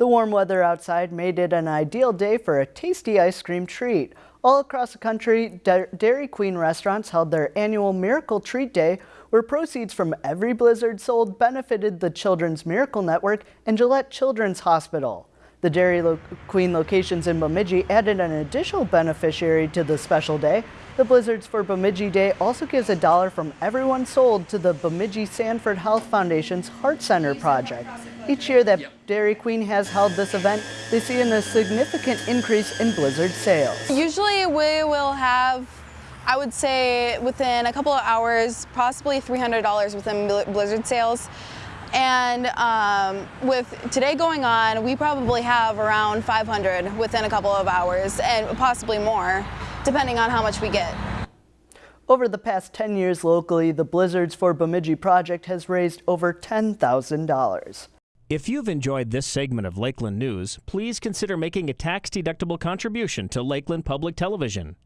The warm weather outside made it an ideal day for a tasty ice cream treat. All across the country, Dairy Queen restaurants held their annual Miracle Treat Day, where proceeds from every Blizzard sold benefited the Children's Miracle Network and Gillette Children's Hospital. The Dairy Queen locations in Bemidji added an additional beneficiary to the special day. The Blizzards for Bemidji Day also gives a dollar from everyone sold to the Bemidji Sanford Health Foundation's Heart Center project. Each year that Dairy Queen has held this event, they see a significant increase in Blizzard sales. Usually we will have I would say within a couple of hours, possibly $300 within Blizzard sales. And um, with today going on, we probably have around 500 within a couple of hours and possibly more, depending on how much we get. Over the past 10 years locally, the Blizzards for Bemidji project has raised over $10,000. If you've enjoyed this segment of Lakeland News, please consider making a tax-deductible contribution to Lakeland Public Television.